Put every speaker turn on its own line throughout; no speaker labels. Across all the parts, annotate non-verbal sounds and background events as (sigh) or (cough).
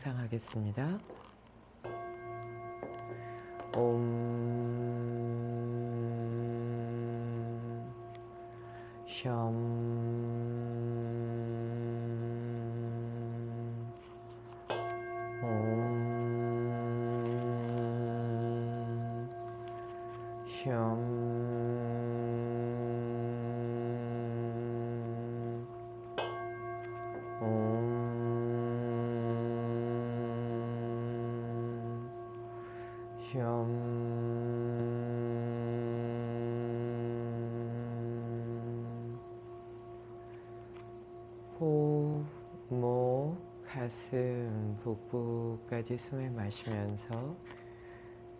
명상하겠습니다. 옴 샴. 옴 샴. 호, 목, 가슴, 복부까지 숨을 마시면서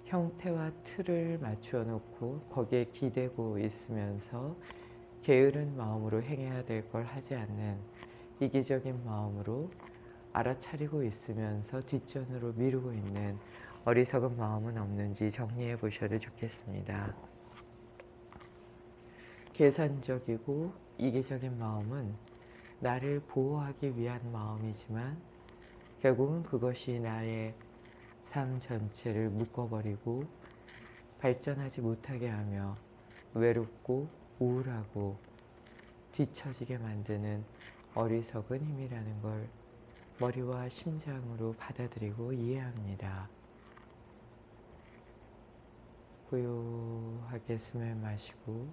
형태와 틀을 맞추어 놓고 거기에 기대고 있으면서 게으른 마음으로 행해야 될 걸 하지 않는 이기적인 마음으로 알아차리고 있으면서 뒷전으로 미루고 있는 어리석은 마음은 없는지 정리해 보셔도 좋겠습니다. 계산적이고 이기적인 마음은 나를 보호하기 위한 마음이지만 결국은 그것이 나의 삶 전체를 묶어버리고 발전하지 못하게 하며 외롭고 우울하고 뒤처지게 만드는 어리석은 힘이라는 걸 머리와 심장으로 받아들이고 이해합니다. 고요하게 숨을 마시고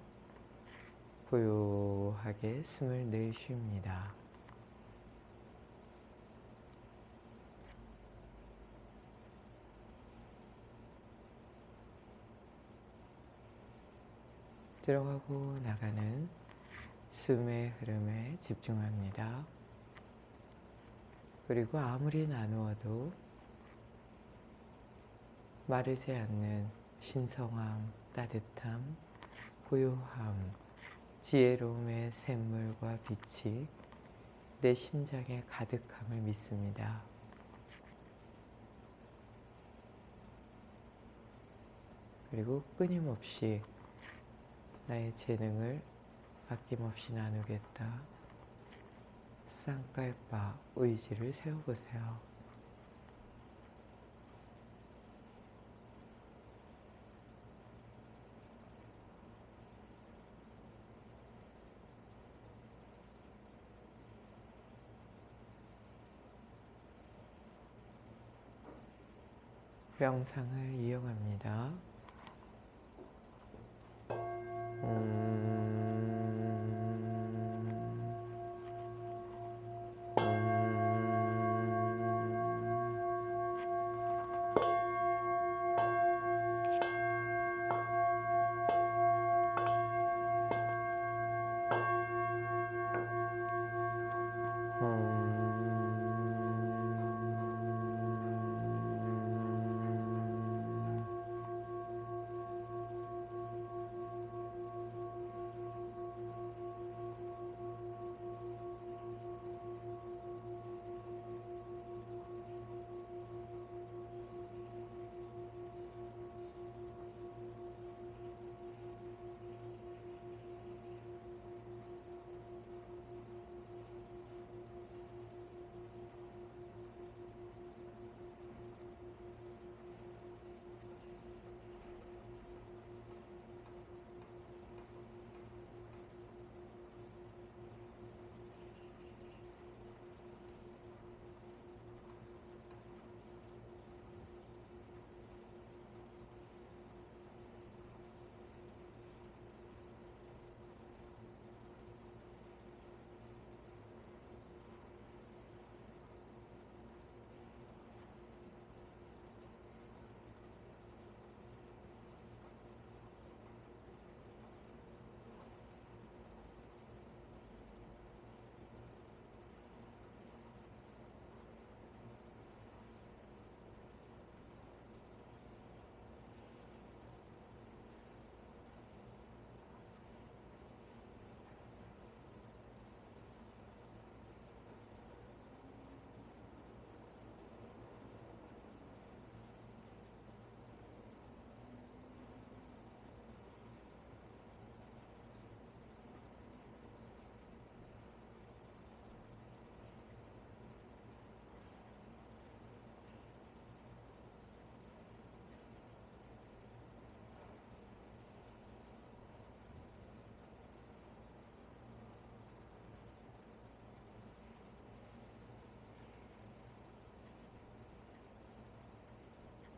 고요하게 숨을 내쉽니다. 들어가고 나가는 숨의 흐름에 집중합니다. 그리고 아무리 나누어도 마르지 않는 신성함, 따뜻함, 고요함, 지혜로움의 샘물과 빛이 내 심장에 가득함을 믿습니다. 그리고 끊임없이 나의 재능을 아낌없이 나누겠다. 쌍깔바 의지를 세워보세요. 명상을 이용합니다.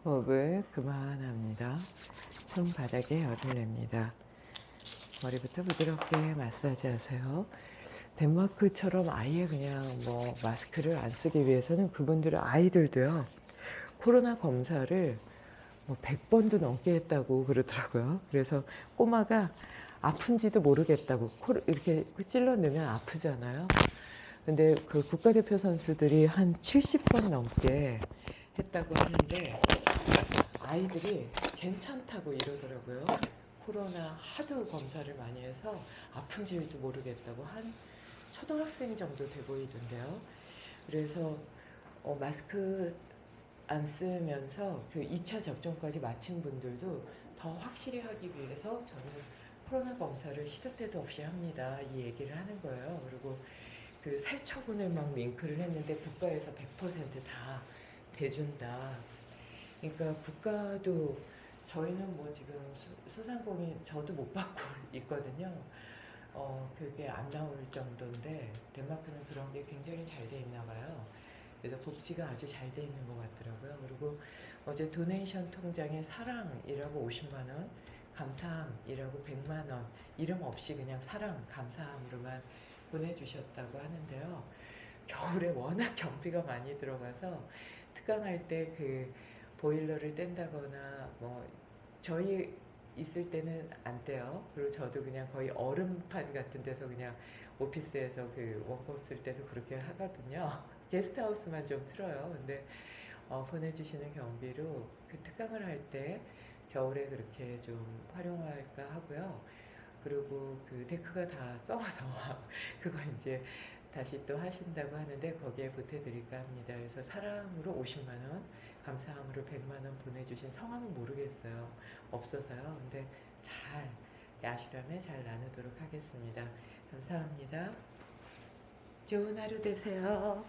호흡을 그만합니다. 손바닥에 열을 냅니다. 머리부터 부드럽게 마사지 하세요. 덴마크처럼 아예 그냥 뭐 마스크를 안 쓰기 위해서는 그분들은 아이들도요. 코로나 검사를 뭐 100번도 넘게 했다고 그러더라고요. 그래서 꼬마가 아픈지도 모르겠다고 코를 이렇게 찔러 넣으면 아프잖아요. 근데 그 국가대표 선수들이 한 70번 넘게 했다고 하는데 아이들이 괜찮다고 이러더라고요. 코로나 하도 검사를 많이 해서 아픈지도 모르겠다고 한 초등학생 정도 돼 보이던데요. 그래서 어, 마스크 안 쓰면서 그 2차 접종까지 마친 분들도 더 확실히 하기 위해서 저는 코로나 검사를 시도 때도 없이 합니다. 이 얘기를 하는 거예요. 그리고 그 살처분을 막 윙크를 했는데 국가에서 100%다 대준다. 그러니까 국가도 저희는 뭐 지금 소- 소상공인 저도 못 받고 (laughs) 있거든요. 어 그게 안 나올 정도인데 덴마크는 그런 게 굉장히 잘 돼 있나 봐요. 그래서 복지가 아주 잘 돼 있는 것 같더라고요. 그리고 어제 도네이션 통장에 사랑이라고 50만 원, 감사함이라고 100만 원 이름 없이 그냥 사랑, 감사함으로만 보내주셨다고 하는데요. 겨울에 워낙 (laughs) 경비가 많이 들어가서 특강할 때 그 보일러를 뗀다거나 뭐 저희 있을 때는 안 떼요. 그리고 저도 그냥 거의 얼음판 같은 데서 그냥 오피스에서 그 원고 쓸 때도 그렇게 하거든요. (laughs) 게스트하우스만 좀 틀어요. 근데 어, 보내주시는 경비로 그 특강을 할 때 겨울에 그렇게 좀 활용할까 하고요. 그리고 그 데크가 다 썩어서 (laughs) 그거 이제 다시 또 하신다고 하는데 거기에 보태드릴까 합니다. 그래서 사랑으로 50만 원, 감사함으로 100만 원 보내주신 성함은 모르겠어요. 없어서요. 근데 잘 야실함에 잘 나누도록 하겠습니다. 감사합니다. 좋은 하루 되세요.